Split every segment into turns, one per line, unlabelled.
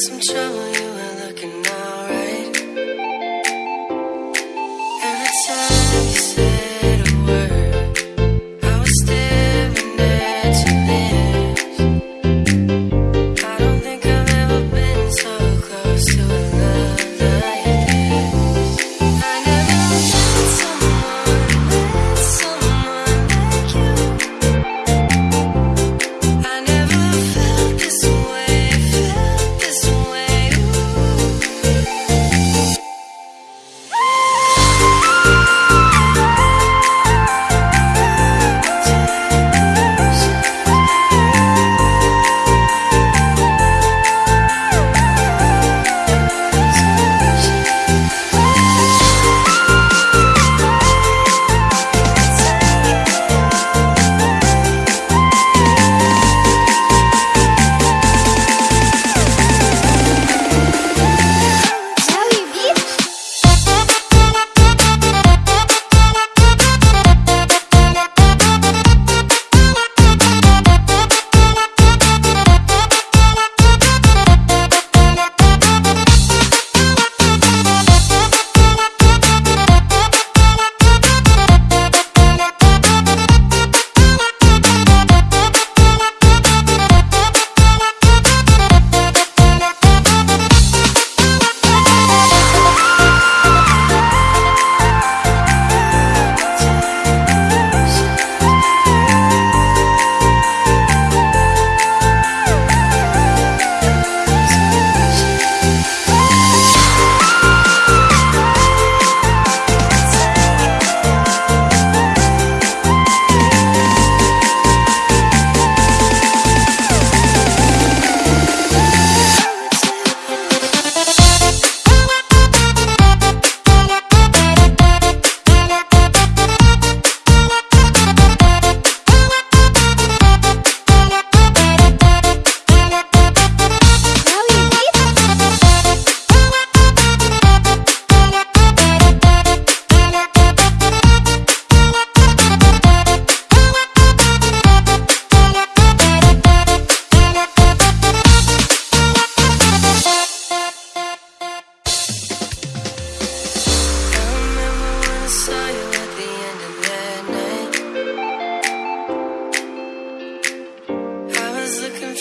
some joy.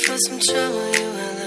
for some trouble you and